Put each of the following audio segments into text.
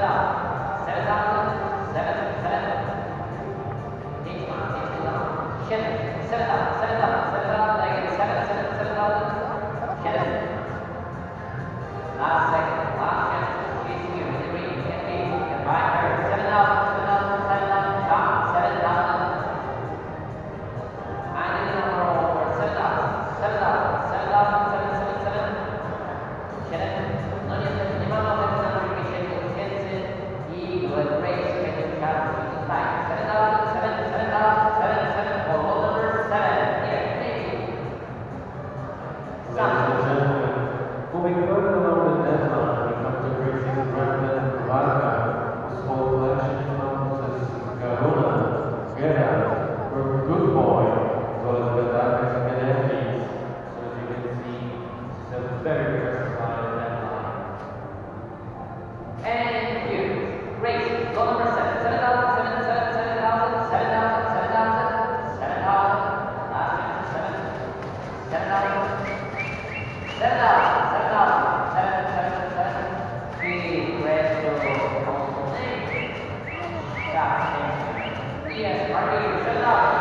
감사합니다. comentando é Yeah. Yes, Marty, shut up.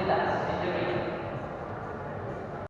Islam.